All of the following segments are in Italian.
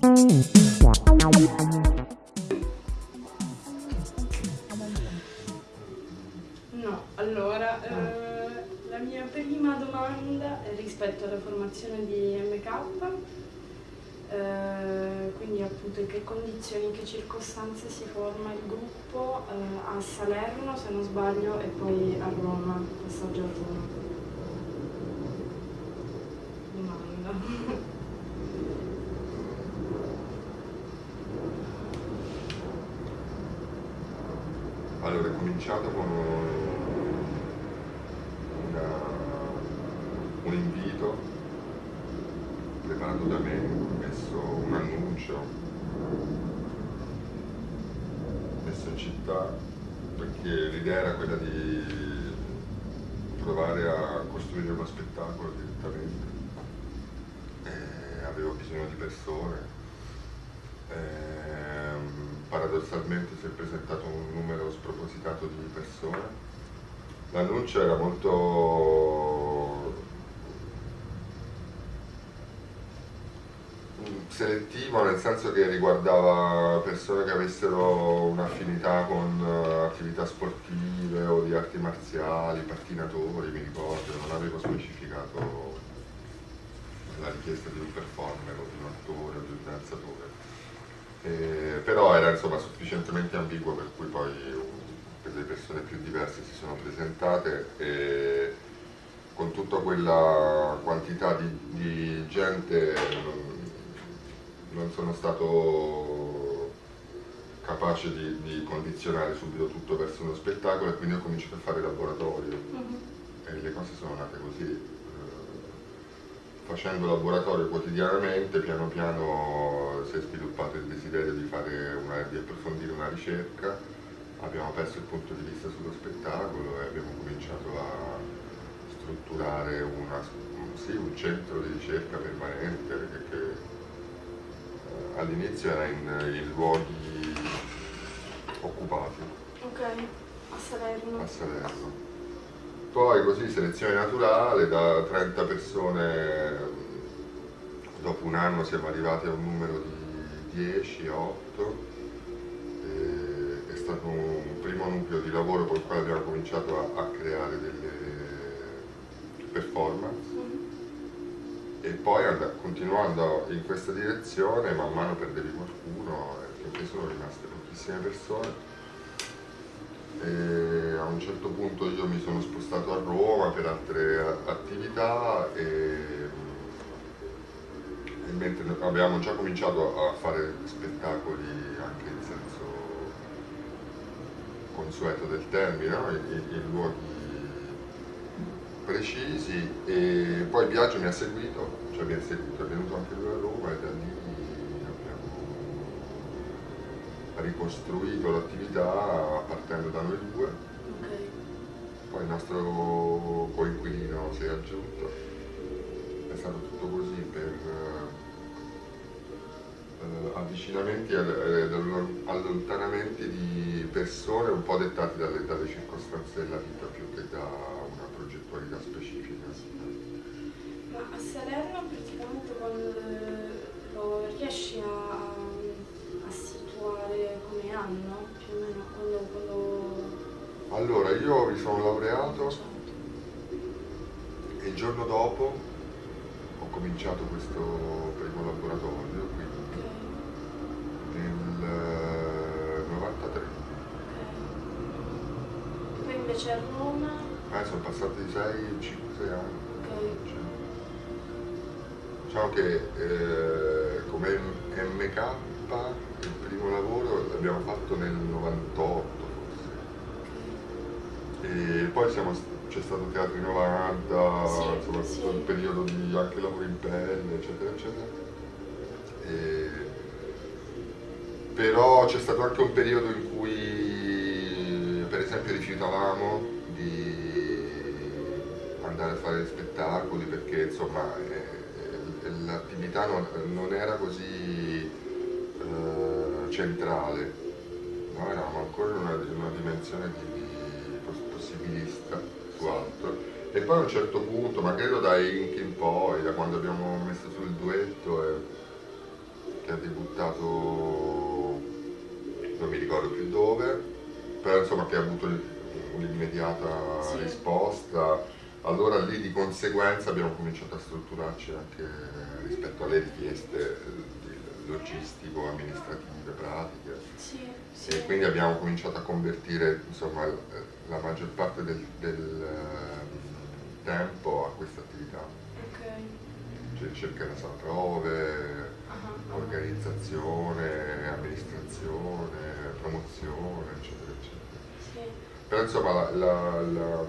No, condizioni, in che circostanze si forma il gruppo eh, a Salerno se non sbaglio e poi a Roma, passaggio a Roma. Domanda. Allora, è cominciato con una- un invito preparato da me, ho messo un annuncio, in città, perché l'idea era quella di provare a costruire uno spettacolo direttamente. E avevo bisogno di persone. Ehm, paradossalmente si è presentato un numero spropositato di persone. L'annuncio era molto mm, selettivo nel senso che riguardava persone che avessero un'affinità con eh, attività sportive o di arti marziali, pattinatori, mi ricordo, non avevo specificato la richiesta di un performer o di un attore o di un danzatore. Eh, però era insomma sufficientemente ambiguo per cui poi delle persone più diverse si sono presentate e con tutta quella quantità di, di gente non, sono stato capace di, di condizionare subito tutto verso uno spettacolo e quindi ho cominciato a fare laboratorio e le cose sono nate così. Eh, Facendo laboratorio quotidianamente, piano piano si è sviluppato il desiderio di, fare una, di approfondire una ricerca, abbiamo perso il punto di vista sullo spettacolo e abbiamo cominciato a strutturare una- sì, un centro di ricerca permanente che, che, all'inizio era in, in luoghi occupati Ok, a Salerno. a Salerno. Poi così selezione naturale, da 30 persone, dopo un anno siamo arrivati a un numero di 10, 8. e È stato un primo nucleo di lavoro con il quale abbiamo cominciato a, a creare delle performance. E poi and- continuando in questa direzione man mano perdevi qualcuno finché sono rimaste pochissime persone e a un certo punto io mi sono spostato a Roma per altre attività e, e mentre abbiamo già cominciato a fare spettacoli anche in senso consueto del termine, no? in- in luoghi precisi e poi il viaggio mi ha seguito, cioè mi ha seguito, è venuto anche lui a Roma e da lì abbiamo ricostruito l'attività partendo da noi due, poi il nostro coinquilino si è aggiunto, è stato tutto così per eh, avvicinamenti ed allo- allontanamenti di persone un po' dettati dalle, dalle circostanze della vita più che da progettualità specifica. Ma a Salerno praticamente lo riesci a, a situare come anno, più o meno, quando... quando... Allora, io mi sono laureato e il giorno dopo ho cominciato questo primo laboratorio, quindi Ok, nel eh, 93. ok. Poi invece a Roma, Eh, sono passati 6, 5, 6 anni. ok, Cioè, Diciamo che eh, come MK il primo lavoro l'abbiamo fatto nel 98 forse. E poi c'è stato Teatro 90, Sì, insomma sì. tutto il periodo di anche lavoro in pelle, eccetera, eccetera. E- però c'è stato anche un periodo in cui per esempio rifiutavamo di andare a fare spettacoli perché insomma l'attività non, non era così eh, centrale, no? eravamo ancora in una, una dimensione di, di poss- possibilista su altro e poi a un certo punto, ma credo da Ink in poi, da quando abbiamo messo sul duetto, eh, che ha debuttato, non mi ricordo più dove, però insomma che ha avuto un'immediata Sì. risposta, allora lì di conseguenza abbiamo cominciato a strutturarci anche rispetto alle richieste eh, logistico-amministrative, pratiche. Sì, sì. E quindi abbiamo cominciato a convertire insomma, la maggior parte del, del, ehm, tempo a questa attività, Ok. cioè ricerca della sala prove, Ah, organizzazione, amministrazione, promozione, eccetera, eccetera. Però insomma la, la- la-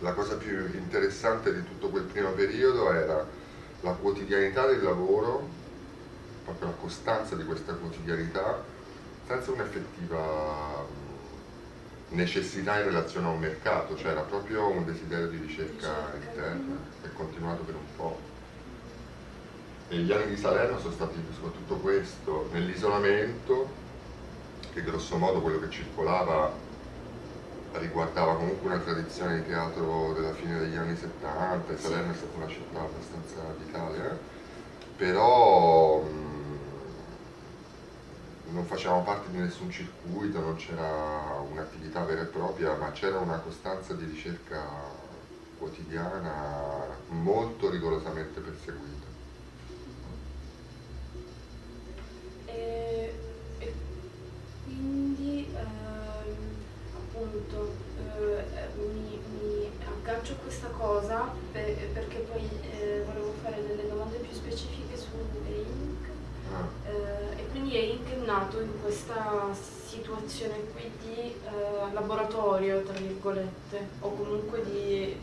la cosa più interessante di tutto quel primo periodo era la quotidianità del lavoro, proprio la costanza di questa quotidianità, senza un'effettiva necessità in relazione a un mercato, cioè era proprio un desiderio di ricerca interna che è continuato per un po'. E gli anni di Salerno sono stati soprattutto questo, nell'isolamento, che grosso modo quello che circolava riguardava comunque una tradizione di teatro della fine degli anni 70 e Salerno è stata una città abbastanza vitale, eh? però mh, non facevamo parte di nessun circuito, non c'era un'attività vera e propria, ma c'era una costanza di ricerca quotidiana molto rigorosamente perseguita. E, e quindi ehm, appunto eh, eh, mi, mi aggancio a questa cosa per- perché poi eh, volevo fare delle domande più specifiche su E-Ink. Ah. Eh, e quindi E-Ink è nato in questa situazione qui di eh, laboratorio, tra virgolette, o comunque di,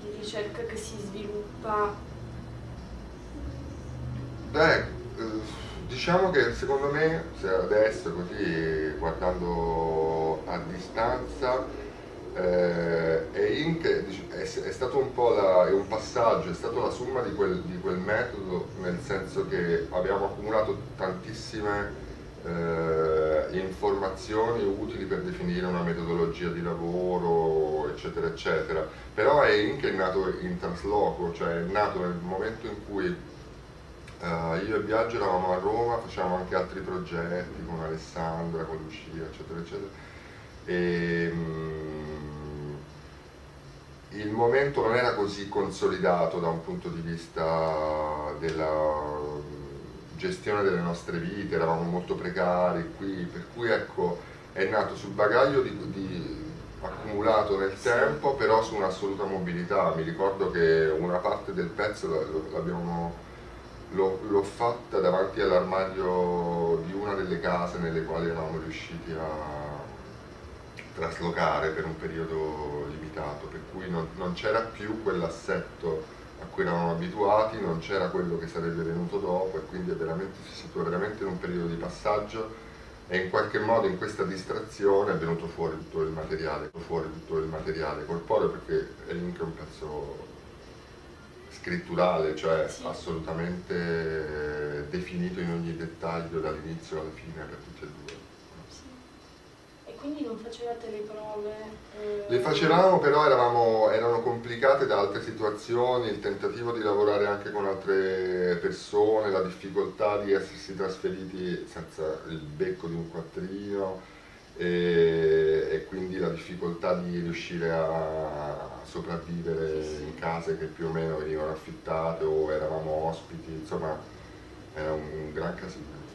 di ricerca che si sviluppa. Beh, eh, diciamo che secondo me, se adesso così guardando a distanza, eh, è, dic- è, è stato un po' la- è un passaggio, è stato la somma di quel, di quel metodo, nel senso che abbiamo accumulato tantissime eh, informazioni utili per definire una metodologia di lavoro, eccetera, eccetera. Però è Inc. nato in trasloco, cioè è nato nel momento in cui eh, io e Biagio eravamo a Roma, facevamo anche altri progetti con Alessandra, con Lucia, eccetera, eccetera. E, mm, il momento non era così consolidato da un punto di vista della gestione delle nostre vite, eravamo molto precari qui, per cui ecco è nato sul bagaglio di, di- accumulato nel tempo, però su un'assoluta mobilità. Mi ricordo che una parte del pezzo l'ho fatta davanti all'armadio di una delle case nelle quali eravamo riusciti a traslocare per un periodo limitato, per cui non, non c'era più quell'assetto a cui eravamo abituati, non c'era quello che sarebbe venuto dopo e quindi è veramente, si situa veramente in un periodo di passaggio e in qualche modo in questa distrazione è venuto fuori tutto il materiale, fuori tutto il materiale corporeo perché è anche un pezzo scritturale, cioè Sì. assolutamente definito in ogni dettaglio dall'inizio alla fine per tutti e due. Quindi non facevate le prove? eh, Le facevamo però eravamo, erano complicate da altre situazioni, il tentativo di lavorare anche con altre persone, la difficoltà di essersi trasferiti senza il becco di un quattrino e, e quindi la difficoltà di riuscire a sopravvivere Sì, sì. in case che più o meno venivano affittate o eravamo ospiti, insomma era un gran casino.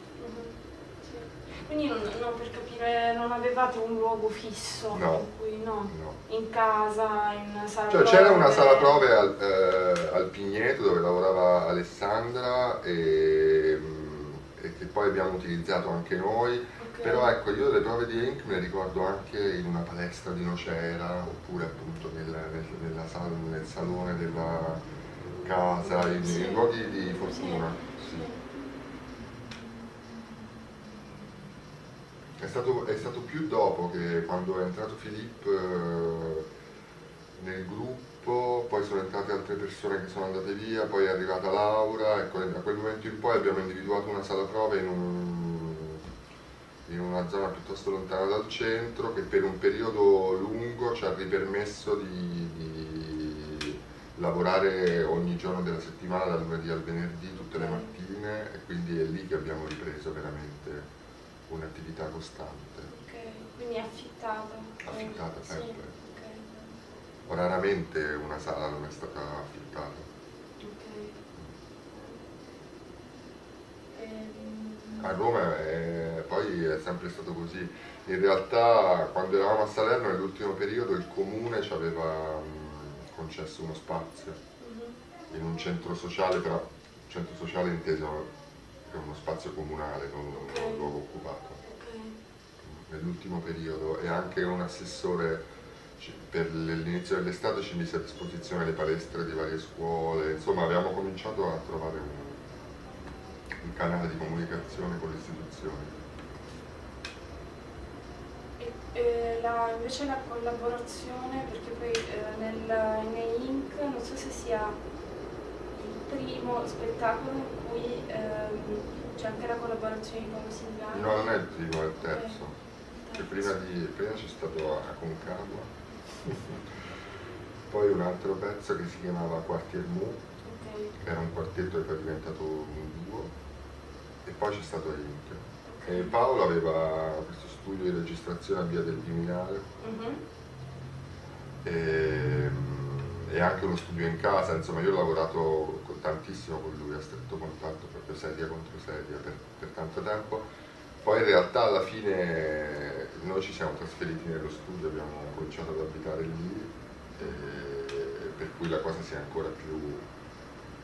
Quindi non, no, per capire, non avevate un luogo fisso No. in cui no? No. In casa, in sala Cioè c'era una sala prove al, eh, al Pigneto dove lavorava Alessandra e, e che poi abbiamo utilizzato anche noi, però ecco io le prove di Ink me le ricordo anche in una palestra di Nocera oppure appunto nel, nel- nella sala- nel salone della casa, in, Sì. in luoghi di fortuna. Sì, sì. sì. È stato, è stato più dopo che quando è entrato Filippo eh, nel gruppo, poi sono entrate altre persone che sono andate via, poi è arrivata Laura, ecco, da quel momento in poi abbiamo individuato una sala prove in, un- in una zona piuttosto lontana dal centro che per un periodo lungo ci ha ripermesso di, di- lavorare ogni giorno della settimana, dal lunedì al venerdì, tutte le mattine e quindi è lì che abbiamo ripreso veramente un'attività costante. Ok, quindi affittata? Affittata sempre. Sì, okay. Raramente una sala non è stata affittata. Ehm, a Roma è, poi è sempre stato così. In realtà quando eravamo a Salerno nell'ultimo periodo il comune ci aveva mh, concesso uno spazio mhm. in un centro sociale, però centro sociale inteso è uno spazio comunale, non un Ok. luogo occupato. Ok, Nell'ultimo periodo e anche un assessore per l'inizio dell'estate ci mise a disposizione le palestre di varie scuole, insomma abbiamo cominciato a trovare un, un canale di comunicazione con le istituzioni. E, e la- invece la collaborazione, perché poi eh, nel, nei Inc. non so se sia primo spettacolo in cui ehm, c'è anche la collaborazione con Silvano. No, non è il primo, è il terzo. Ok. Che prima, di, prima c'è stato a Concagua, poi un altro pezzo che si chiamava Quartier Mu, Ok, che era un quartetto che poi è diventato un duo, e poi c'è stato Inc. E Paolo aveva questo studio di registrazione a Via del Viminale Mhm. e, e anche uno studio in casa, insomma io ho lavorato con- tantissimo con lui, a stretto contatto, proprio sedia contro sedia per, per tanto tempo. Poi in realtà alla fine noi ci siamo trasferiti nello studio, abbiamo cominciato ad abitare lì, per cui la cosa si è ancora più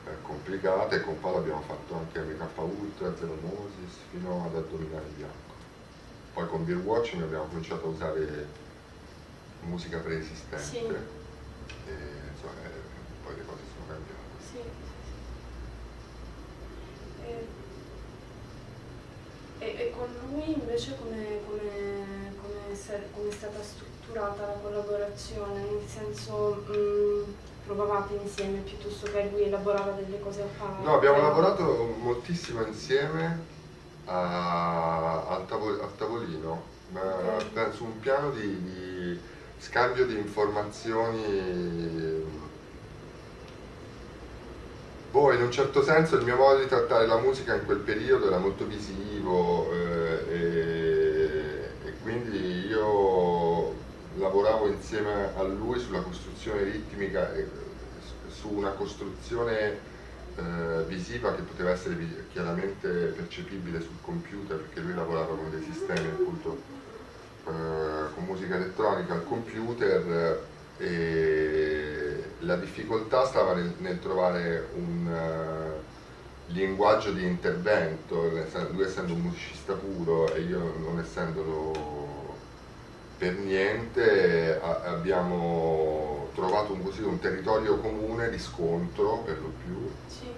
eh, complicata e con Paolo abbiamo fatto anche MK Ultra, Zero Moses fino ad addominare bianco. Poi con Beer Watching abbiamo cominciato a usare musica preesistente Sì. e insomma, eh, poi le cose sono cambiate. Sì, sì, sì. E, e- e con lui invece come, come, come, come è stata strutturata la collaborazione? Nel senso mh, provavate insieme piuttosto che lui elaborava delle cose a parte? No, abbiamo lavorato moltissimo insieme a- al, tavo- al tavolino, ma Ok. per- su un piano di, di scambio di informazioni. Boh, in un certo senso il mio modo di trattare la musica in quel periodo era molto visivo eh, e, e quindi io lavoravo insieme a lui sulla costruzione ritmica e su una costruzione eh, visiva che poteva essere chiaramente percepibile sul computer perché lui lavorava con dei sistemi appunto eh, con musica elettronica al computer eh, e la difficoltà stava nel, nel trovare un eh, linguaggio di intervento, lui essendo un musicista puro e io non essendolo per niente abbiamo trovato un, così, un territorio comune di scontro per lo più Sì,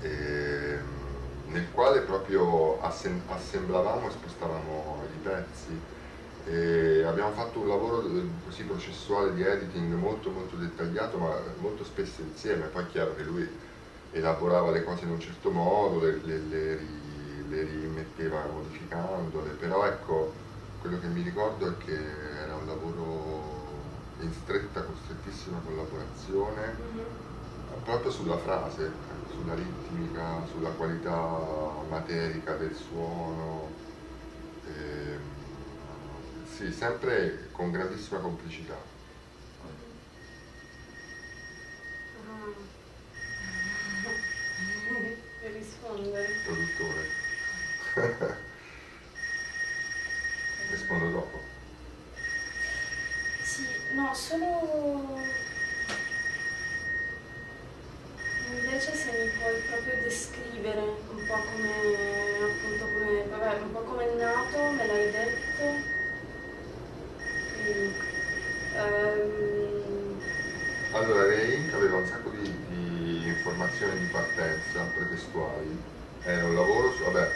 ehm, nel quale proprio assemblavamo e spostavamo i pezzi. E abbiamo fatto un lavoro eh, così processuale di editing molto molto dettagliato ma molto spesso insieme, poi è chiaro che lui elaborava le cose in un certo modo, le, le- le le rimetteva modificandole, però ecco quello che mi ricordo è che era un lavoro in stretta, con strettissima collaborazione Mhm. proprio sulla frase, sulla ritmica, sulla qualità materica del suono. Ehm, sì, sempre con grandissima complicità. Ah. Per rispondere. Produttore. Rispondo dopo. Sì, no, solo invece se mi puoi proprio descrivere un po' come appunto come vabbè, un po' come è nato, me l'hai detto. Ehm, Allora, Reink aveva un sacco di, di informazioni di partenza pretestuali. Era un lavoro su. Vabbè,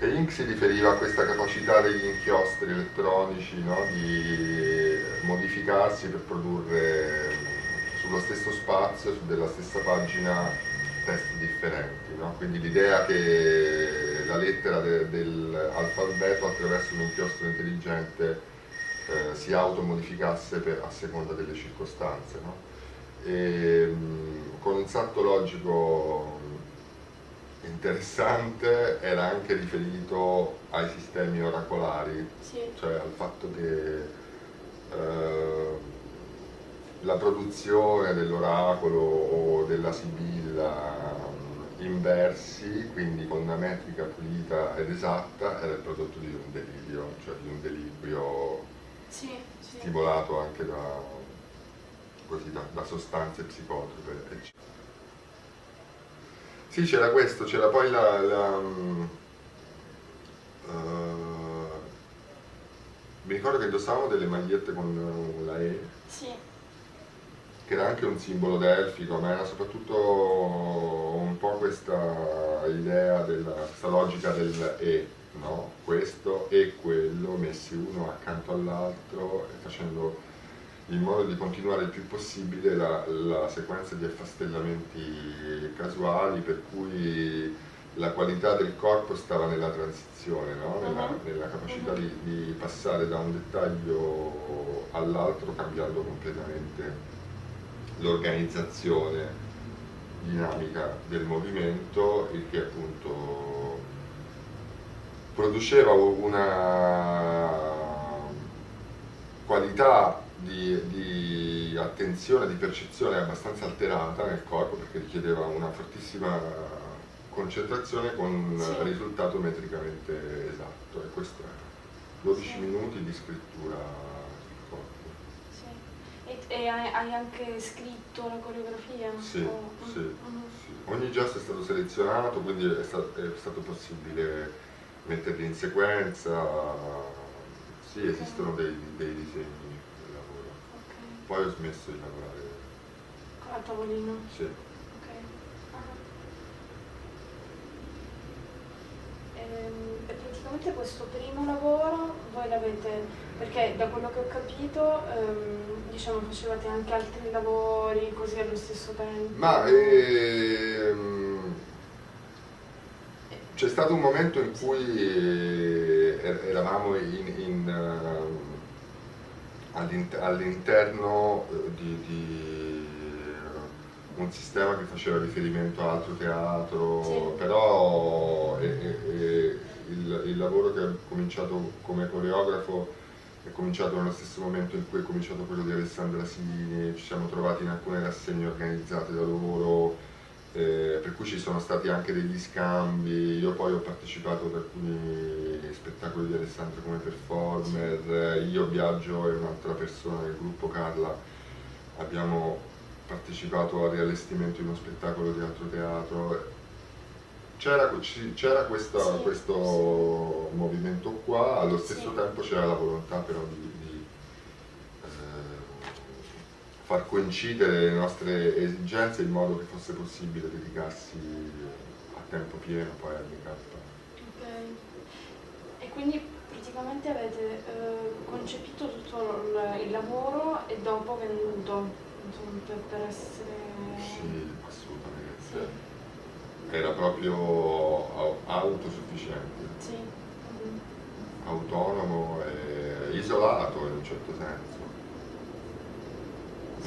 Reink si riferiva a questa capacità degli inchiostri elettronici no? di modificarsi per produrre sullo stesso spazio, su della stessa pagina, testi differenti. no? Quindi l'idea che la lettera de- dell'alfabeto attraverso un inchiostro intelligente eh, si automodificasse per- a seconda delle circostanze. no? e, mh, con un salto logico interessante era anche riferito ai sistemi oracolari, Sì. cioè al fatto che eh, la produzione dell'oracolo o della sibilla in versi, quindi con una metrica pulita ed esatta, era il prodotto di un delirio, cioè di un delibrio Sì, sì. stimolato anche da, così, da, da sostanze psicotrope. eccetera. Sì, c'era questo, c'era poi la... la, eh, mi ricordo che indossavamo delle magliette con la E, Sì, che era anche un simbolo delfico, ma era soprattutto un po' questa idea, della, questa logica del E, no? Questo e quello messi uno accanto all'altro e facendo in modo di continuare il più possibile la, la sequenza di affastellamenti casuali per cui la qualità del corpo stava nella transizione, no? nella, Mhm. nella capacità Mhm. di, di passare da un dettaglio all'altro cambiando completamente l'organizzazione dinamica del movimento, il che appunto produceva una qualità di, di attenzione, di percezione abbastanza alterata nel corpo perché richiedeva una fortissima concentrazione con un Sì. risultato metricamente esatto e questo è 12 Sì. minuti di scrittura sul corpo. sì. E, e hai, anche scritto la coreografia? Sì, O- sì, Mhm. sì. Ogni gesto è stato selezionato, quindi è stato, è stato possibile metterli in sequenza. Sì, esistono dei, dei disegni del lavoro. Ok. Poi ho smesso di lavorare. A tavolino? Sì. Ok. Ah. Ehm, E praticamente questo primo lavoro voi l'avete, perché da quello che ho capito, ehm, diciamo facevate anche altri lavori così allo stesso tempo. Ma ehm, c'è stato un momento in cui eh, er- eravamo all'int- all'interno eh, di, di un sistema che faceva riferimento a altro teatro, Sì. però eh, eh, eh, il, il lavoro che ho cominciato come coreografo è cominciato nello stesso momento in cui è cominciato quello di Alessandra Sini, ci siamo trovati in alcune rassegne organizzate da loro, eh, per cui ci sono stati anche degli scambi, io poi ho partecipato ad alcuni spettacoli di Alessandra come performer, io Biagio e un'altra persona del gruppo Carla. Abbiamo partecipato al riallestimento di uno spettacolo di altro teatro. C'era, questa- Sì, questo movimento qua, allo stesso Sì. tempo c'era la volontà però di, di, eh, far coincidere le nostre esigenze in modo che fosse possibile dedicarsi a tempo pieno poi al make-up. Ok. E quindi praticamente avete eh, concepito tutto il, il lavoro e dopo venduto, insomma, per, per essere... Sì, assolutamente. Era proprio au- autosufficiente, Sì. Autonomo e isolato in un certo senso.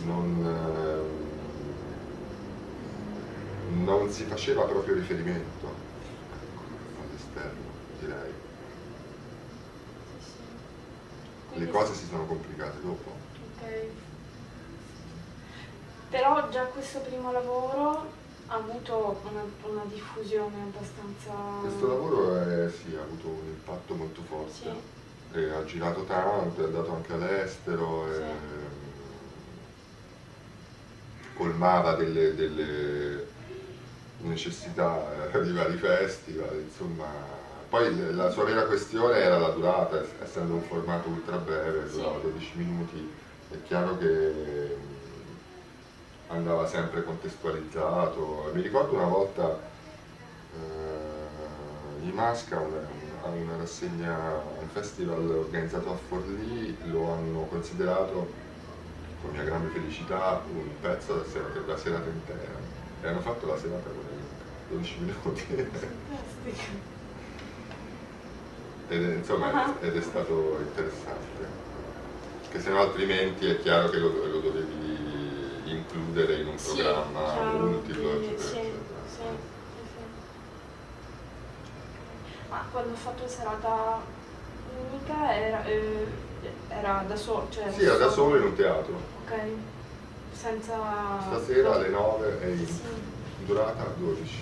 Non, ehm, non si faceva proprio riferimento all'esterno, direi. Le cose si sono complicate dopo. Ok. Però già questo primo lavoro ha avuto una, una diffusione abbastanza... Questo lavoro è, sì, ha avuto un impatto molto forte. Sì. E ha girato tanto, è andato anche all'estero, Sì. e, colmava delle, delle necessità eh, di vari festival, insomma. Poi la sua vera questione era la durata, ess- essendo un formato ultra breve, durava 12 minuti, è chiaro che mh, andava sempre contestualizzato. Mi ricordo una volta eh, i Masca, a una rassegna, un festival organizzato a Forlì, lo hanno considerato, con mia grande felicità, un pezzo della serata, della serata intera. E hanno fatto la serata con 12 minuti. Ed è, insomma, Ah. ed è stato interessante. Che se no altrimenti è chiaro che lo, lo dovevi includere un Sì, programma chiaro, multiplo, quindi, eccetera, sì, eccetera. sì, sì, sì. Ma quando ho fatto serata unica era, eh, era da solo, cioè Sì, era da solo in un teatro. Ok, senza... Stasera alle 9 e in Sì. durata 12.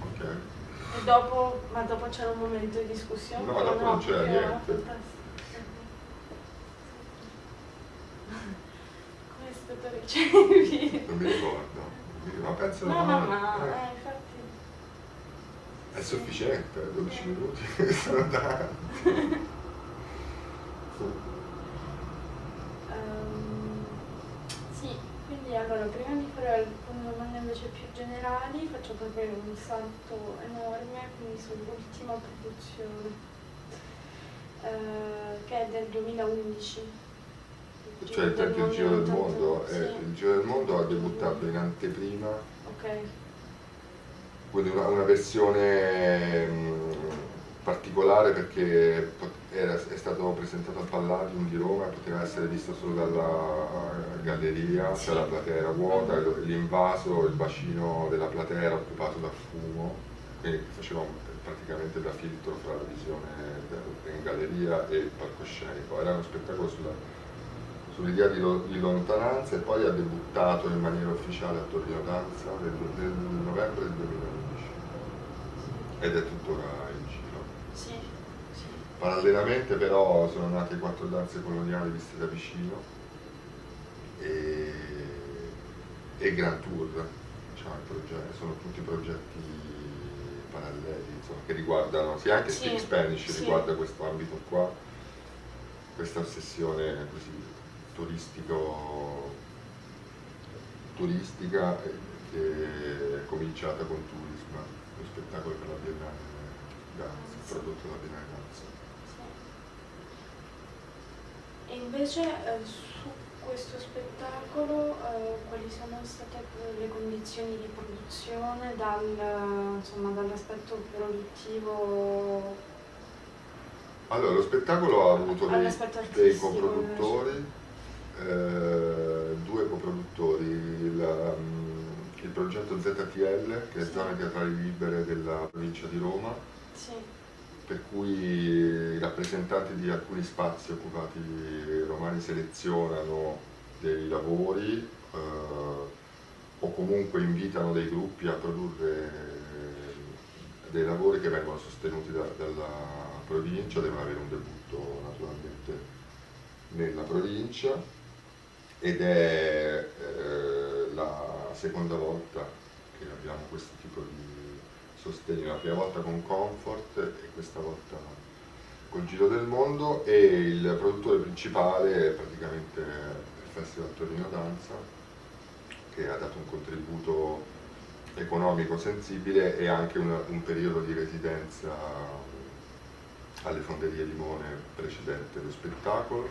Ok? E dopo, ma dopo c'era un momento di discussione? No, dopo non c'era niente. fantastico. Come è stato ricevuto? Non mi ricordo. Ma penso No, no, no, ma eh, eh, infatti... è sufficiente, 12 minuti sono tanti. Ehm, sì, quindi allora prima di fare alcune domande invece generali faccio proprio un salto enorme, quindi sull'ultima produzione, eh, che è del 2011. Cioè il il giro del mondo, sì, eh, il giro del mondo ha debuttato in anteprima, ok, quindi una, una versione mh, particolare perché era- è stato presentato al Palladium di Roma poteva essere visto solo dalla galleria, Sì. cioè la platea era vuota, e l'invaso, il bacino della platea era occupato da fumo, quindi faceva praticamente da filtro fra la visione de- in galleria e il palcoscenico. Era uno spettacolo sulla sull'idea di, lo- di lontananza e poi ha debuttato in maniera ufficiale a Torino Danza nel, nel novembre del 2011 ed è tuttora in giro. Parallelamente però sono nate quattro danze coloniali viste da vicino e, e Grand Tour, diciamo, il progetto- sono tutti progetti paralleli insomma, che riguardano, sì anche Sì, Speak Spanish sì. riguarda questo ambito qua, questa ossessione così turistico, turistica eh, che è cominciata con Turisma, lo spettacolo per la Biennale Danza, prodotto dalla Biennale Danza. sì. E invece eh, su questo spettacolo eh, quali sono state le condizioni di produzione dal, dall'aspetto produttivo? Allora, lo spettacolo ha avuto dei, dei coproduttori, eh, due coproduttori, il, mm, il progetto ZTL, che è Sì. Zone Teatrali Libere della provincia di Roma, Sì, per cui i rappresentanti di alcuni spazi occupati romani selezionano dei lavori eh, o comunque invitano dei gruppi a produrre eh, dei lavori che vengono sostenuti da- dalla provincia, devono avere un debutto naturalmente nella provincia ed è eh, la seconda volta che abbiamo questo tipo di sostegno, la prima volta con Comfort e questa volta col Giro del Mondo e il produttore principale è praticamente il Festival Torino Danza che ha dato un contributo economico sensibile e anche un, un periodo di residenza alle fonderie Limone precedente lo spettacolo.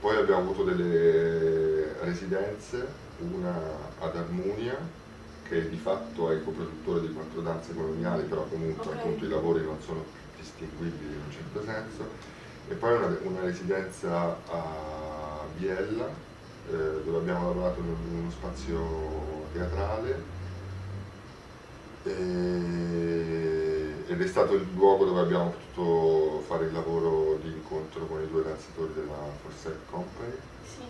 Poi abbiamo avuto delle residenze, una ad Armunia, che di fatto è coproduttore di quattro danze coloniali, però comunque Ok. appunto i lavori non sono distinguibili in un certo senso, e poi una, una residenza a Biella, eh, dove abbiamo lavorato in uno spazio teatrale ed è stato il luogo dove abbiamo potuto fare il lavoro di incontro con i due danzatori della Forset Company. sì,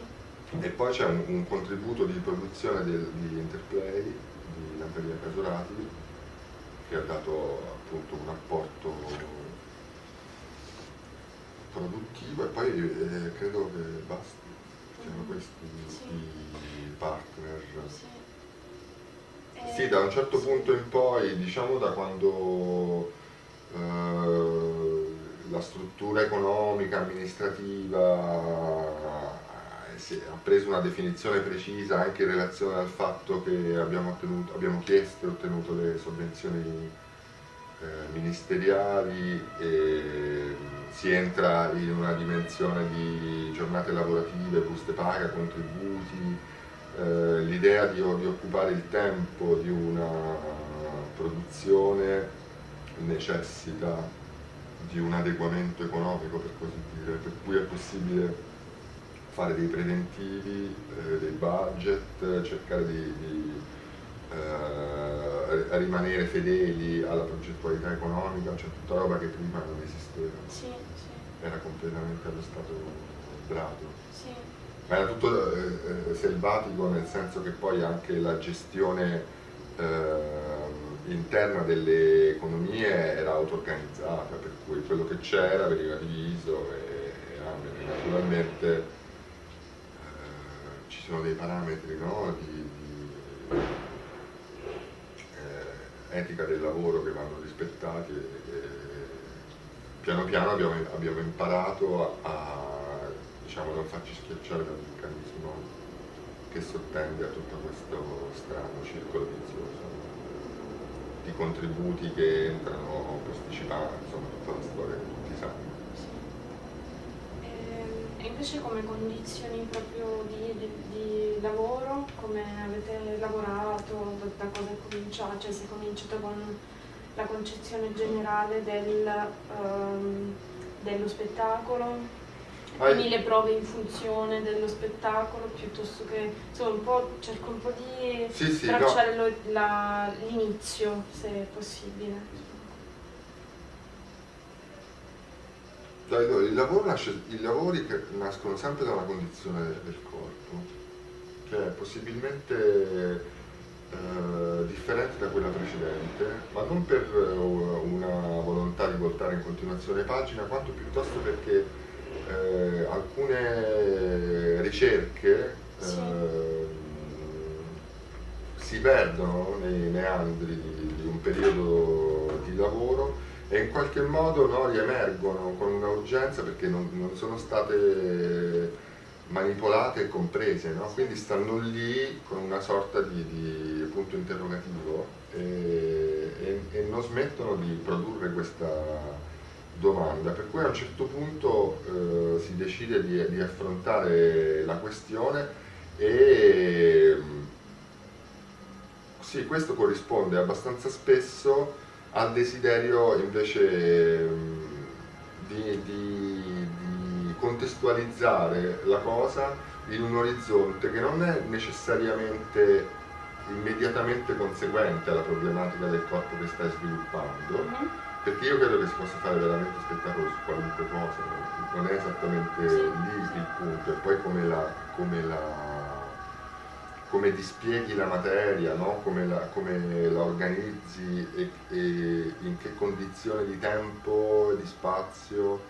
E poi c'è un, un contributo di produzione del- di Interplay di Natalia Casorati che ha dato appunto un apporto produttivo e poi eh, credo che basti, siano questi Sì. i partner. sì. Sì, Eh, da un certo sì. punto in poi, diciamo da quando eh, la struttura economica, amministrativa ha preso una definizione precisa anche in relazione al fatto che abbiamo, ottenuto, abbiamo chiesto e ottenuto le sovvenzioni eh, ministeriali e si entra in una dimensione di giornate lavorative, buste paga, contributi, eh, l'idea di, di occupare il tempo di una produzione necessita di un adeguamento economico, per così dire, per cui è possibile fare dei preventivi, eh, dei budget, cercare di, di eh, rimanere fedeli alla progettualità economica, cioè tutta roba che prima non esisteva. Sì, sì. Era completamente allo stato brado. Sì. Ma era tutto eh, eh, selvatico nel senso che poi anche la gestione eh, interna delle economie era auto-organizzata, per cui quello che c'era veniva diviso e, e naturalmente eh, sono dei parametri no, di, di eh, etica del lavoro che vanno rispettati e, e piano piano abbiamo, abbiamo imparato a, a diciamo, non farci schiacciare dal meccanismo che sottende a tutto questo strano circolo vizioso di contributi che entrano posticipati, insomma tutta la storia che tutti sanno. Ehm, e invece come condizioni proprio di, di, di, lavoro, come avete lavorato, da, cosa è cominciato? Cioè si è cominciato con la concezione generale del, um, dello spettacolo, quindi le prove in funzione dello spettacolo piuttosto che insomma un po' cerco un po' di sì, sì, tracciare no. l'inizio se è possibile il lavoro nasce, i lavori che nascono sempre da una condizione del corpo che è possibilmente eh, differente da quella precedente ma non per una volontà di voltare in continuazione pagina quanto piuttosto perché eh, alcune ricerche sì. eh, si perdono nei meandri di, di, un periodo di lavoro e in qualche modo no, riemergono con una urgenza perché non, non sono state manipolate e comprese, no? quindi stanno lì con una sorta di, di punto interrogativo e, e, e non smettono di produrre questa domanda, per cui a un certo punto eh, si decide di, di, affrontare la questione e sì, questo corrisponde abbastanza spesso al desiderio invece di, di, di contestualizzare la cosa in un orizzonte che non è necessariamente immediatamente conseguente alla problematica del corpo che stai sviluppando, mm -hmm perché io credo che si possa fare veramente spettacolo su qualunque cosa, non è esattamente lì il punto, e poi come la, come la, come dispieghi la materia, no? come, la, come, la, organizzi e, e, in che condizione di tempo, di spazio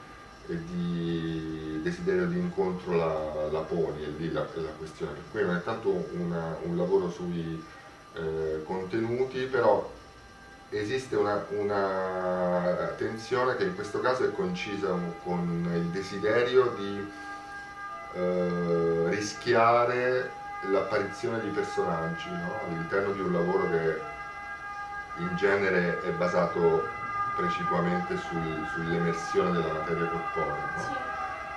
e di desiderio di incontro la, la poni, è lì la, la, questione. Cui non è tanto una, un lavoro sui eh, contenuti, però esiste una, una, tensione che in questo caso è concisa con il desiderio di eh, rischiare l'apparizione di personaggi no? all'interno di un lavoro che in genere è basato precipuamente sul, sull'emersione della materia corporea no?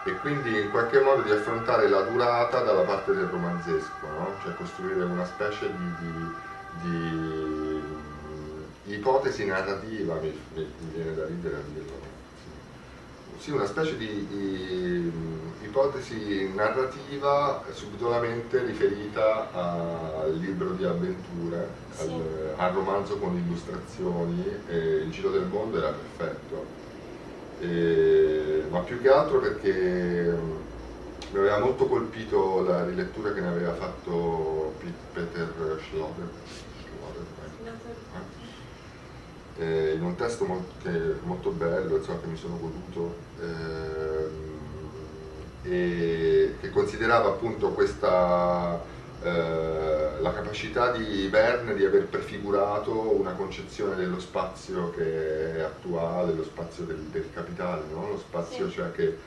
sì. e quindi in qualche modo di affrontare la durata dalla parte del romanzesco no? cioè costruire una specie di, di, di ipotesi narrativa, mi, mi, mi, viene da ridere a dirlo, sì, una specie di, di ipotesi narrativa subdolamente riferita al libro di avventure, sì. al, al, romanzo con illustrazioni, il giro del mondo era perfetto. E, ma più che altro perché mi aveva molto colpito la rilettura che ne aveva fatto Peter Schloder. Schloder eh? Eh, in un testo molto, che, molto bello, insomma, che mi sono goduto, ehm, e che considerava appunto questa, eh, la capacità di Verne di aver prefigurato una concezione dello spazio che è attuale, lo spazio del, del capitale, no? lo spazio sì. cioè che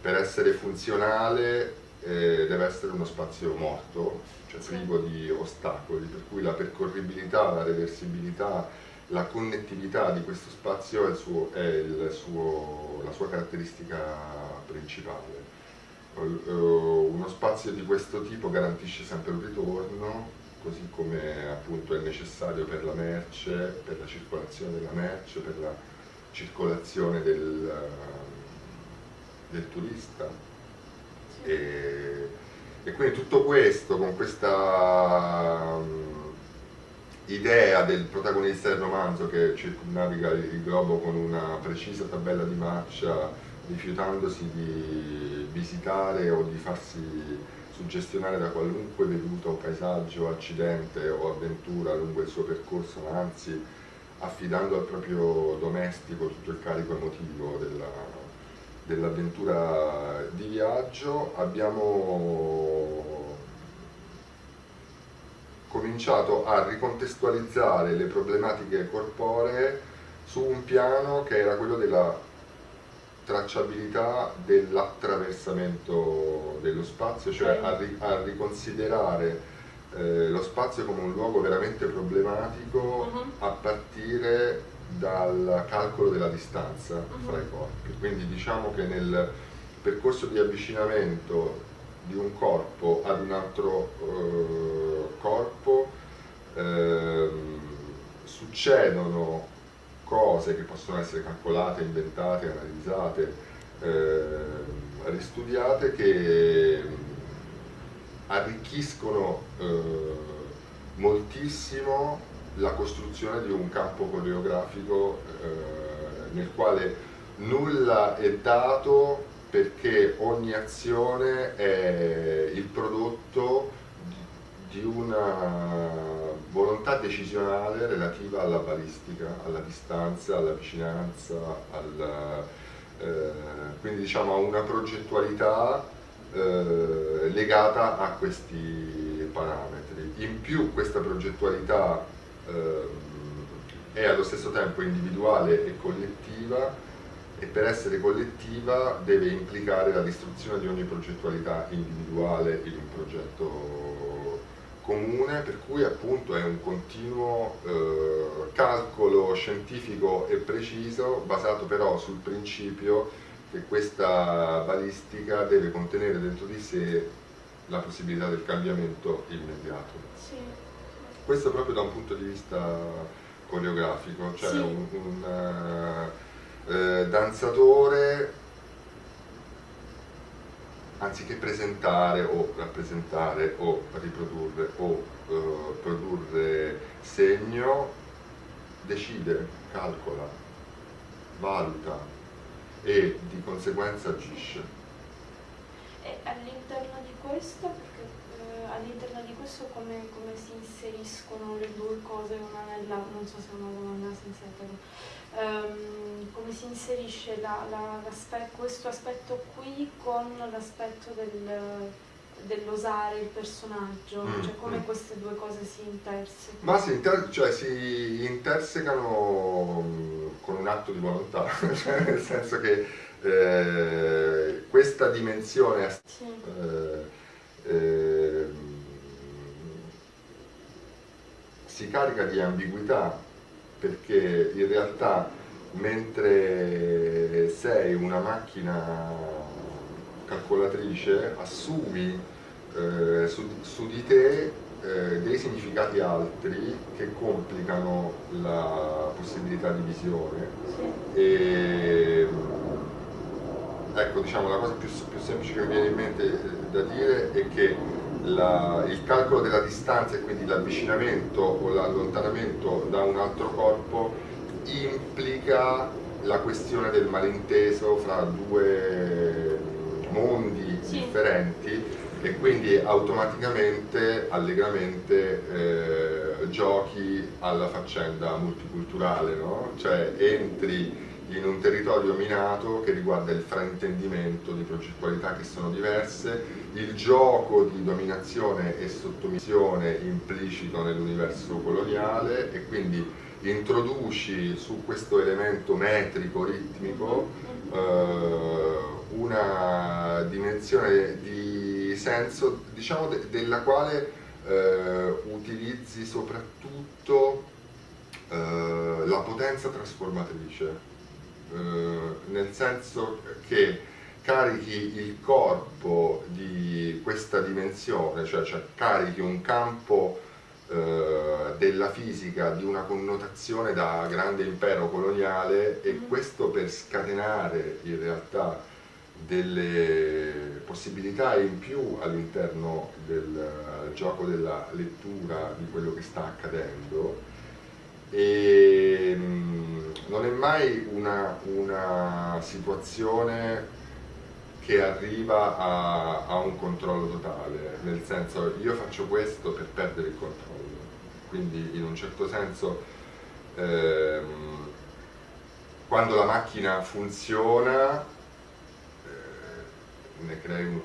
per essere funzionale eh, deve essere uno spazio morto, cioè privo di ostacoli, per cui la percorribilità, la reversibilità, la connettività di questo spazio è, suo, è suo, la sua caratteristica principale. Eh, uno spazio di questo tipo garantisce sempre un ritorno, così come appunto è necessario per la merce, per la circolazione della merce, per la circolazione del, del turista. E, e, quindi tutto questo, con questa idea del protagonista del romanzo che circunnaviga il globo con una precisa tabella di marcia, rifiutandosi di visitare o di farsi suggestionare da qualunque veduta paesaggio, accidente o avventura lungo il suo percorso, ma anzi affidando al proprio domestico tutto il carico emotivo dell'avventura dell di viaggio, abbiamo cominciato a ricontestualizzare le problematiche corporee su un piano che era quello della tracciabilità dell'attraversamento dello spazio, cioè a, ri a riconsiderare eh, lo spazio come un luogo veramente problematico uh -huh. a partire dal calcolo della distanza uh -huh. fra i corpi. Quindi diciamo che nel percorso di avvicinamento di un corpo ad un altro eh, corpo eh, succedono cose che possono essere calcolate, inventate, analizzate, eh, ristudiate che arricchiscono eh, moltissimo la costruzione di un campo coreografico eh, nel quale nulla è dato perché ogni azione è il prodotto di una volontà decisionale relativa alla balistica, alla distanza, alla vicinanza, alla, eh, quindi diciamo a una progettualità eh, legata a questi parametri. In più questa progettualità eh, è allo stesso tempo individuale e collettiva e per essere collettiva deve implicare la distruzione di ogni progettualità individuale in un progetto comune, per cui appunto è un continuo eh, calcolo scientifico e preciso basato però sul principio che questa balistica deve contenere dentro di sé la possibilità del cambiamento immediato. Sì. Questo proprio da un punto di vista coreografico, cioè sì. un, un uh, eh, danzatore anziché presentare o rappresentare o riprodurre o uh, produrre segno, decide, calcola, valuta, e di conseguenza agisce. E all'interno di questo, eh, all'interno di questo come, come, si inseriscono le due cose una nell'altra, non so se è una domanda sensata, um, come si inserisce la, la, questo aspetto qui con l'aspetto del dell'osare il personaggio, mm, cioè come mm. queste due cose si intersecano? Ma si, inter cioè, si intersecano mm, con un atto di volontà, cioè, nel senso che eh, questa dimensione sì. eh, eh, si carica di ambiguità perché in realtà mentre sei una macchina calcolatrice assumi eh, su, su, di te eh, dei significati altri che complicano la possibilità di visione. E ecco diciamo la cosa più, più, semplice che mi viene in mente eh, da dire è che la, il calcolo della distanza e quindi l'avvicinamento o l'allontanamento da un altro corpo implica la questione del malinteso fra due mondi sì. differenti e quindi automaticamente, allegramente eh, giochi alla faccenda multiculturale, no? cioè entri in un territorio minato che riguarda il fraintendimento di progettualità che sono diverse, il gioco di dominazione e sottomissione implicito nell'universo coloniale e quindi introduci su questo elemento metrico, ritmico, eh, una dimensione di senso diciamo de della quale eh, utilizzi soprattutto eh, la potenza trasformatrice, eh, nel senso che carichi il corpo di questa dimensione, cioè, cioè carichi un campo eh, della fisica di una connotazione da grande impero coloniale e mm. questo per scatenare in realtà delle possibilità in più all'interno del gioco della lettura di quello che sta accadendo e mm, non è mai una, una situazione che arriva a, a, un controllo totale, nel senso io faccio questo per perdere il controllo, quindi in un certo senso ehm, quando la macchina funziona eh, ne crei, un,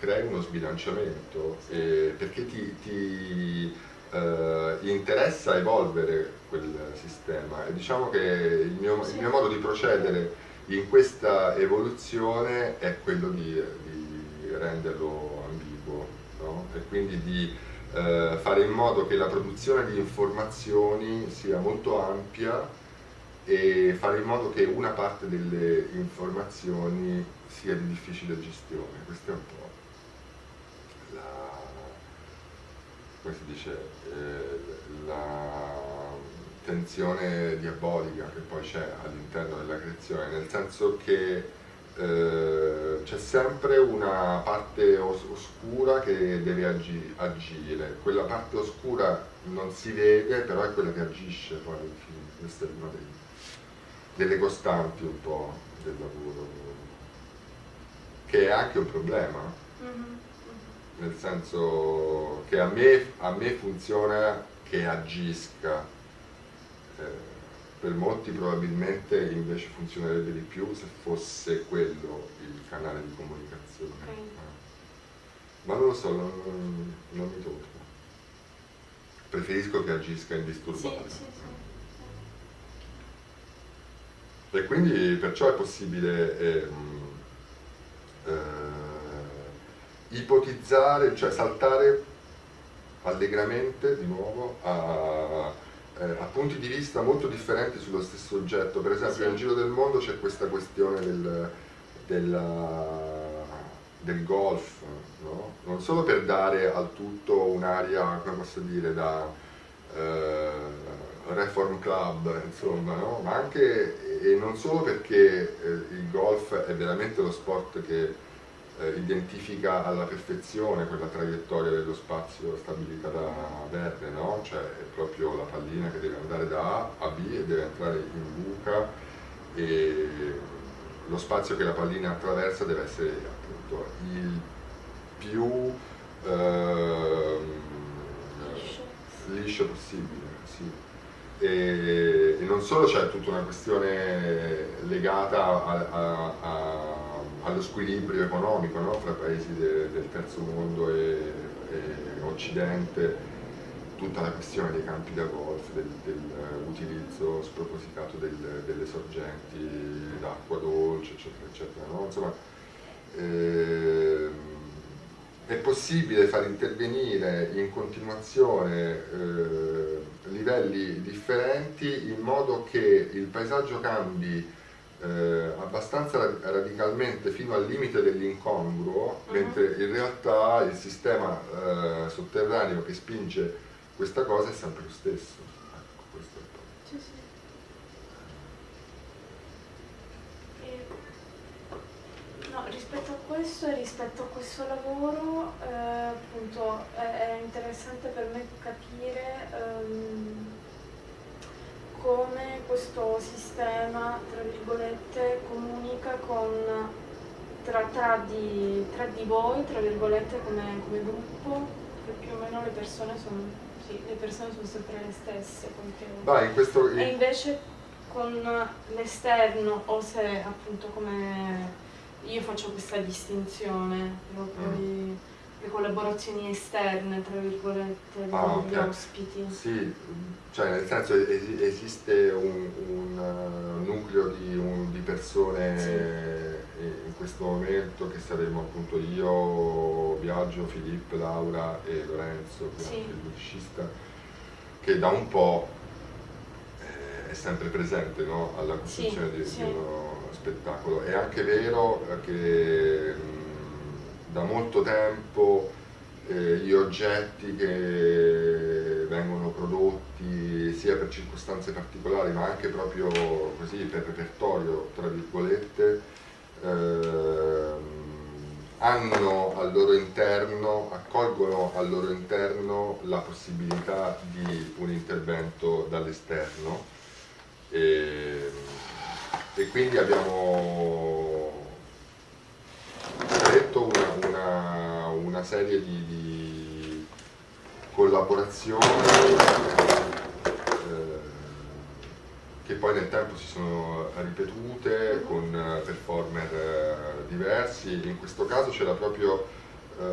crei, uno sbilanciamento eh, perché ti, ti eh, interessa evolvere quel sistema. E diciamo che il mio, il mio modo di procedere in questa evoluzione è quello di, di renderlo ambiguo no? e quindi di eh, fare in modo che la produzione di informazioni sia molto ampia e fare in modo che una parte delle informazioni sia di difficile gestione. Questa è un po' la, come si dice, eh, la tensione diabolica che poi c'è all'interno della creazione, nel senso che eh, c'è sempre una parte os oscura che deve agi agire, quella parte oscura non si vede, però è quella che agisce poi alla fine, questa è una dei, delle costanti un po' del lavoro, che è anche un problema, mm -hmm. nel senso che a me, a me funziona che agisca, per molti probabilmente invece funzionerebbe di più se fosse quello il canale di comunicazione. Okay. Eh. Ma non lo so, non, non, mi tocca. Preferisco che agisca indisturbato. Sì, sì, sì. E quindi perciò è possibile ehm, eh, ipotizzare, cioè saltare allegramente di nuovo a eh, a punti di vista molto differenti sullo stesso oggetto. Per esempio nel Giro del Mondo c'è questa questione del, della, del golf, no? non solo per dare al tutto un'aria, come posso dire, da eh, reform club, insomma, no? ma anche e non solo perché eh, il golf è veramente lo sport che eh, identifica alla perfezione quella traiettoria dello spazio stabilita da Verne, no? cioè è proprio la pallina che deve andare da A a B e deve entrare in buca e lo spazio che la pallina attraversa deve essere appunto il più eh, liscio possibile. Sì. E, e, non solo c'è tutta una questione legata a, a, a allo squilibrio economico no? fra paesi de, del terzo mondo e, e, Occidente, tutta la questione dei campi da golf, dell'utilizzo del spropositato del, delle sorgenti d'acqua dolce, eccetera, eccetera. No? Insomma, eh, è possibile far intervenire in continuazione eh, livelli differenti in modo che il paesaggio cambi eh, abbastanza radicalmente fino al limite dell'incongruo, uh mhm. -huh. mentre in realtà il sistema eh, sotterraneo che spinge questa cosa è sempre lo stesso. Ecco, questo è il punto. Sì, sì. No, rispetto a questo e rispetto a questo lavoro, eh, appunto, è, è, interessante per me capire um, come questo sistema, tra virgolette, comunica con, tra, tra, di, tra di voi, tra virgolette, come, come gruppo, perché più o meno le persone sono, sì, le persone sono sempre le stesse. Vai, questo... E invece con l'esterno, o se appunto come io faccio questa distinzione proprio mm. di le collaborazioni esterne, tra virgolette, ah, degli okay. ospiti. Sì, cioè nel senso es esiste un, un uh, nucleo di, un, di persone sì. in questo momento che saremo appunto io, Biagio, Filippo, Laura e Lorenzo, sì. il musicista, che da un po' eh, è sempre presente no? alla costruzione sì, di, di, uno spettacolo. È anche vero che da molto tempo eh, gli oggetti che vengono prodotti sia per circostanze particolari ma anche proprio così per repertorio tra virgolette eh, hanno al loro interno, accolgono al loro interno la possibilità di un intervento dall'esterno. E, e, quindi abbiamo detto una, una, serie di, di collaborazioni eh, che poi nel tempo si sono ripetute con eh, performer eh, diversi, in questo caso c'era proprio, eh,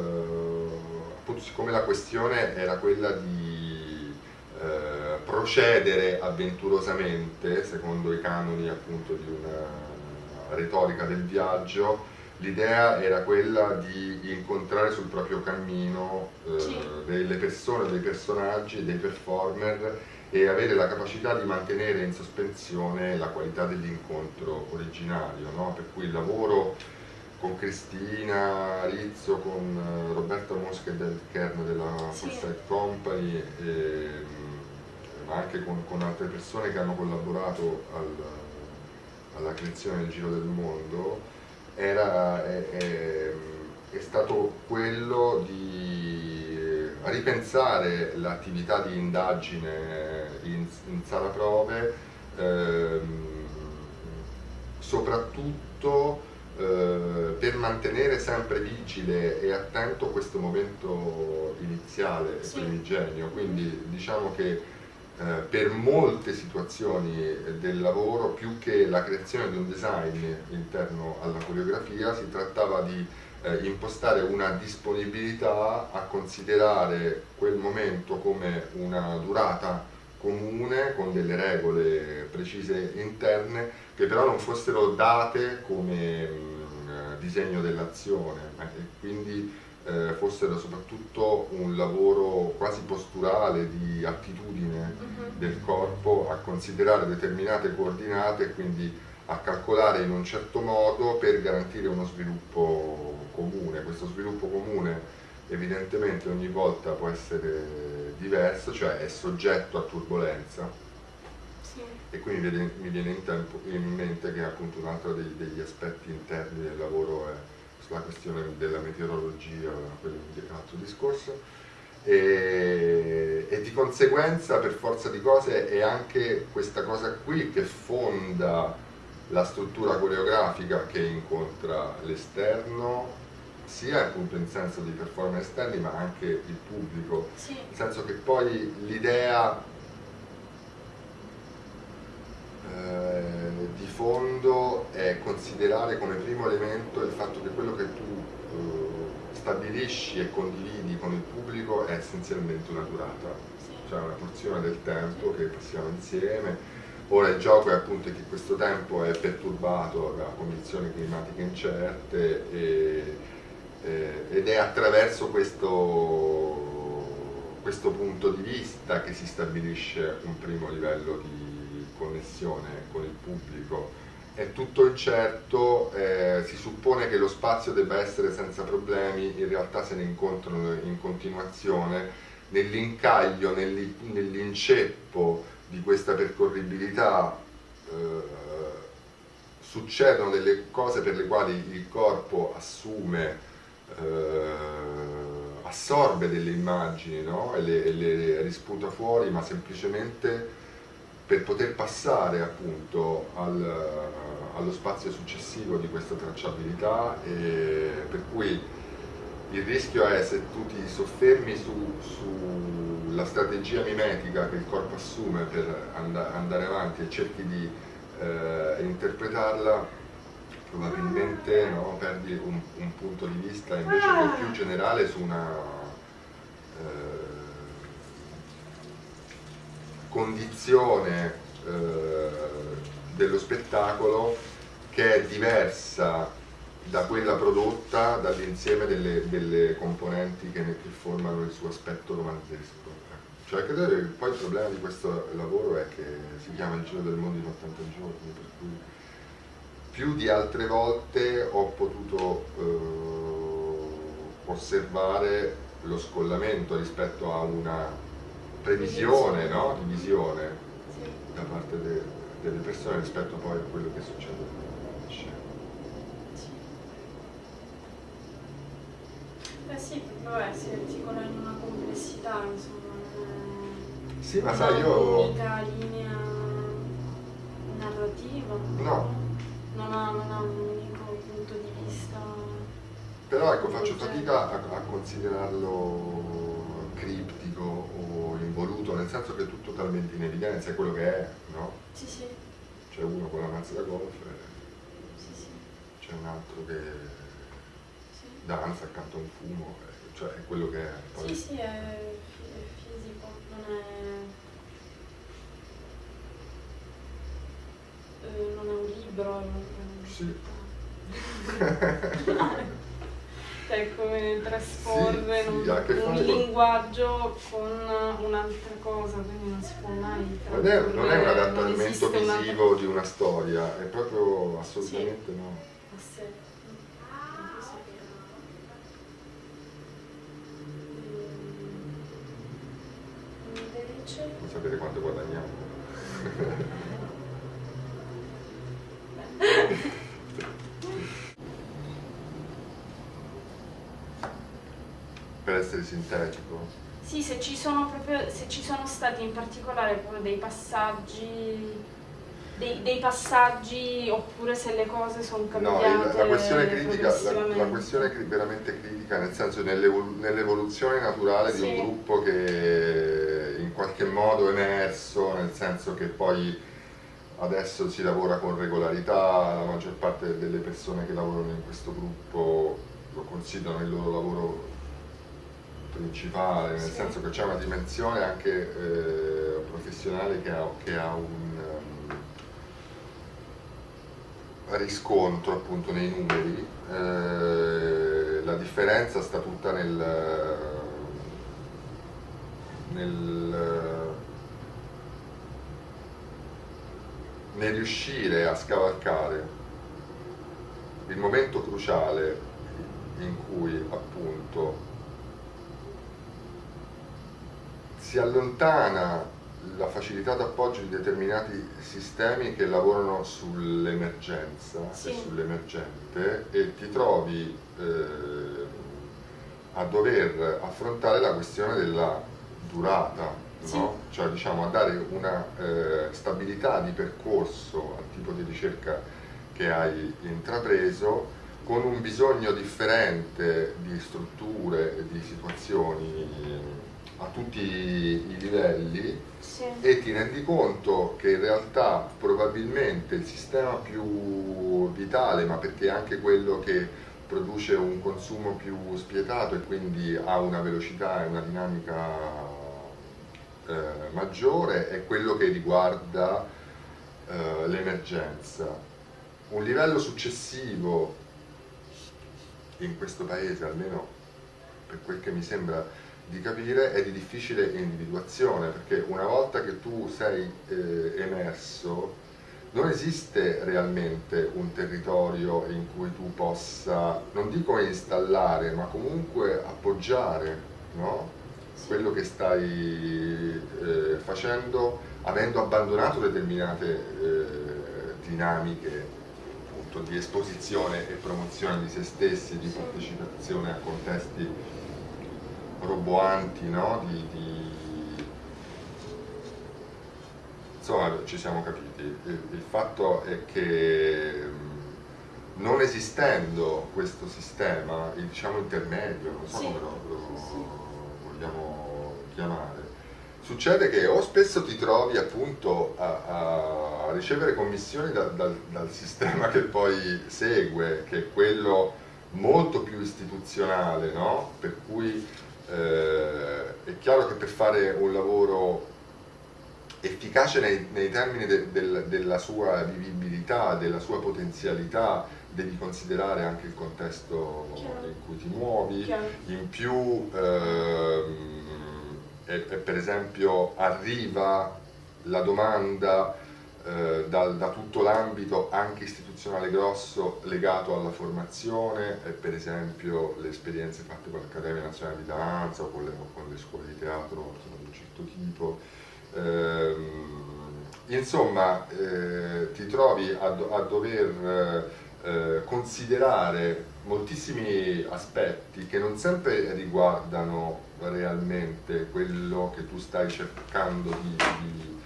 appunto siccome la questione era quella di eh, procedere avventurosamente secondo i canoni appunto di una retorica del viaggio, l'idea era quella di incontrare sul proprio cammino eh, sì. delle persone, dei personaggi, dei performer e avere la capacità di mantenere in sospensione la qualità dell'incontro originario, no? per cui il lavoro con Cristina Rizzo, con eh, Roberta Mosca del Kern della sì. Foresight Company, e, ma anche con, con, altre persone che hanno collaborato al, alla creazione del Giro del Mondo, era, è, è, è stato quello di ripensare l'attività di indagine in, in sala prove ehm, soprattutto eh, per mantenere sempre vigile e attento questo momento iniziale sì. primigenio quindi diciamo che eh, per molte situazioni del lavoro più che la creazione di un design interno alla coreografia si trattava di eh, impostare una disponibilità a considerare quel momento come una durata comune con delle regole precise interne che però non fossero date come mh, mm, disegno dell'azione. Eh, quindi eh, fossero soprattutto un lavoro quasi posturale di attitudine uh mhm. -huh. del corpo a considerare determinate coordinate e quindi a calcolare in un certo modo per garantire uno sviluppo comune. Questo sviluppo comune evidentemente ogni volta può essere diverso, cioè è soggetto a turbolenza sì. e quindi mi viene in, tempo, in, mente che appunto un altro dei, degli aspetti interni del lavoro è sulla questione della meteorologia, quello un altro discorso. E, e, di conseguenza per forza di cose è anche questa cosa qui che fonda la struttura coreografica che incontra l'esterno sia appunto in senso di performance esterni ma anche il pubblico, sì. nel senso che poi l'idea eh, di fondo è considerare come primo elemento il fatto che quello che tu eh, stabilisci e condividi con il pubblico è essenzialmente una durata, cioè una porzione del tempo che passiamo insieme. Ora il gioco è appunto che questo tempo è perturbato da condizioni climatiche incerte e, eh, ed è attraverso questo, questo punto di vista che si stabilisce un primo livello di connessione con il pubblico. È tutto incerto, eh, si suppone che lo spazio debba essere senza problemi, in realtà se ne incontrano in continuazione nell'incaglio, nell'inceppo di questa percorribilità eh, succedono delle cose per le quali il corpo assume, eh, assorbe delle immagini no? e, le, e, le, risputa fuori, ma semplicemente per poter passare appunto al, allo spazio successivo di questa tracciabilità e per cui il rischio è se tu ti soffermi sulla su strategia mimetica che il corpo assume per and andare avanti e cerchi di eh, interpretarla, probabilmente no, perdi un, un, punto di vista invece più generale su una eh, condizione eh, dello spettacolo che è diversa da quella prodotta dall'insieme delle, delle, componenti che, che, formano il suo aspetto romanzesco. Cioè credo che poi il problema di questo lavoro è che si chiama il giro del mondo in 80 giorni, per cui più di altre volte ho potuto eh, osservare lo scollamento rispetto a una previsione, no? di visione da parte de, delle persone rispetto poi a quello che succede nella scena. Eh sì, vabbè, si, si in una complessità, insomma. Sì, ma sai, io... Unica linea narrativa. No. Non ha, non ha un unico punto di vista. Però ecco, faccio fatica a, a considerarlo involuto, nel senso che è tutto talmente in evidenza, è quello che è, no? Sì, sì, C'è uno con la mazza da golf e sì, sì. c'è un altro che sì. danza accanto a un fumo, cioè è quello che è. Poi- Sì, sì, è, fi- è fisico, non è... eh, non è un libro, è un... Sì. cioè come trasporre Sì, sì, un, che un con- linguaggio con un'altra cosa, quindi non si può mai Non è, non è un adattamento esiste una- visivo di una storia, è proprio assolutamente no. a sé. Non sapere quanto guadagniamo. per essere sintetico. Sì, se ci sono proprio, se ci sono stati in particolare proprio dei passaggi, dei, dei passaggi oppure se le cose sono No, cambiate il- la questione critica, la, la questione cri- veramente critica, nel senso nell'evol- nell'evoluzione naturale di Sì. un gruppo che in qualche modo è emerso, nel senso che poi adesso si lavora con regolarità, la maggior parte delle persone che lavorano in questo gruppo lo considerano il loro lavoro principale, nel Sì. senso che c'è una dimensione anche eh, professionale che ha, che ha un ehm, riscontro appunto nei numeri. Eh, la differenza sta tutta nel, nel, nel riuscire a scavalcare il momento cruciale in cui appunto si allontana la facilità d'appoggio di determinati sistemi che lavorano sull'emergenza Sì. e sull'emergente e ti trovi eh, a dover affrontare la questione della durata, Sì. no? cioè diciamo a dare una eh, stabilità di percorso al tipo di ricerca che hai intrapreso con un bisogno differente di strutture e di situazioni a tutti i livelli Sì. e ti rendi conto che in realtà probabilmente il sistema più vitale, ma perché è anche quello che produce un consumo più spietato e quindi ha una velocità e una dinamica eh, maggiore, è quello che riguarda eh, l'emergenza. Un livello successivo in questo paese, almeno per quel che mi sembra di capire, è di difficile individuazione, perché una volta che tu sei eh, emerso, non esiste realmente un territorio in cui tu possa, non dico installare, ma comunque appoggiare no? quello che stai eh, facendo avendo abbandonato determinate eh, dinamiche appunto, di esposizione e promozione di se stessi, di partecipazione a contesti roboanti, no? di, di- Insomma, ci siamo capiti. Il, il fatto è che mh, non esistendo questo sistema, il diciamo intermedio, non so Sì. come lo, lo Sì, sì. vogliamo chiamare, succede che o spesso ti trovi appunto a, a ricevere commissioni da- dal, dal sistema che poi segue, che è quello molto più istituzionale, no? Per cui eh, è chiaro che per fare un lavoro efficace nei, nei termini de- del- della sua vivibilità, della sua potenzialità, devi considerare anche il contesto Chiaro. in cui ti muovi, Chiaro. in più ehm, e, e per esempio arriva la domanda eh, dal- da tutto l'ambito anche istituzionale grosso legato alla formazione e per esempio le esperienze fatte con l'Accademia Nazionale di Danza o con le, con le scuole di teatro insomma, di un certo tipo. Ehm, insomma, eh, ti trovi a, a dover eh, considerare moltissimi aspetti che non sempre riguardano realmente quello che tu stai cercando di, di,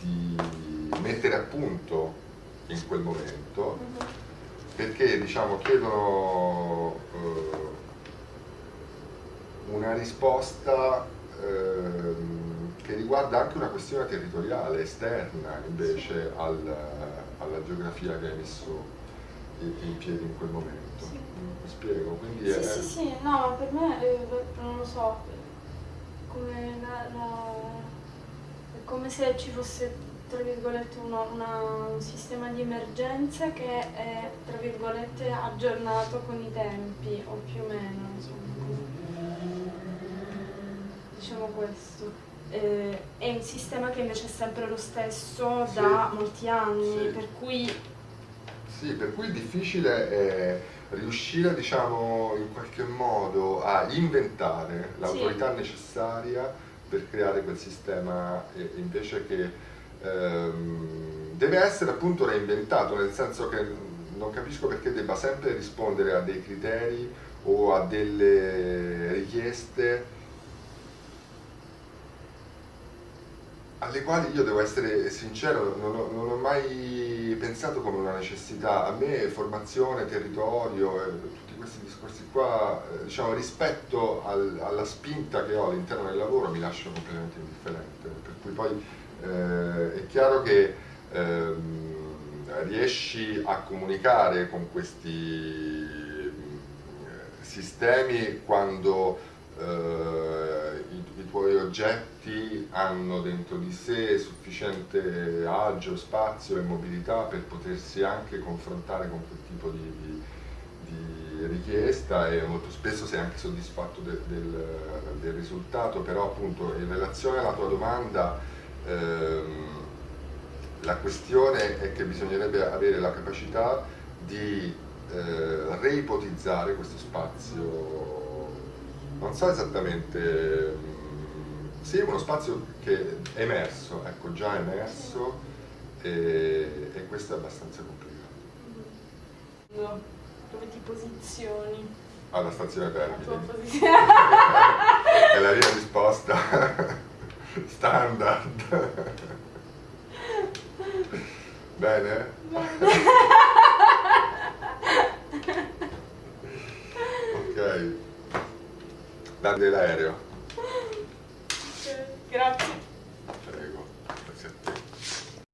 di mettere a punto in quel momento, mm-hmm. perché diciamo chiedono eh, una risposta eh, che riguarda anche una questione territoriale, esterna invece al, alla geografia che hai messo in piedi in quel momento. Sì. Mi spiego? Quindi sì, è... sì, sì, no, per me, eh, non lo so, come, la, la, è come se ci fosse tra virgolette una, una, un sistema di emergenza che è tra virgolette aggiornato con i tempi o più o meno insomma diciamo questo eh, è un sistema che invece è sempre lo stesso sì. da molti anni sì. per cui sì, per cui è difficile è riuscire diciamo, in qualche modo a inventare l'autorità sì. necessaria per creare quel sistema invece che ehm, deve essere appunto reinventato, nel senso che non capisco perché debba sempre rispondere a dei criteri o a delle richieste alle quali io devo essere sincero, non ho, non ho, mai pensato come una necessità. A me formazione, territorio, tutti questi discorsi qua, eh, diciamo, rispetto al, alla spinta che ho all'interno del lavoro mi lasciano completamente indifferente. Per cui poi eh, è chiaro che ehm, riesci a comunicare con questi mm, sistemi quando eh, i, i, tuoi oggetti hanno dentro di sé sufficiente agio, spazio e mobilità per potersi anche confrontare con quel tipo di, di, di richiesta e molto spesso sei anche soddisfatto de, del, del, risultato, però appunto in relazione alla tua domanda ehm, la questione è che bisognerebbe avere la capacità di eh, reipotizzare questo spazio non so esattamente, mm, sì, uno spazio che è emerso, ecco, già emerso e, e questo è abbastanza complicato. No, dove ti posizioni? Alla stazione Termini. è la mia risposta standard. Bene? Bene. ok. Dammi l'aereo. Grazie. Prego, grazie a te.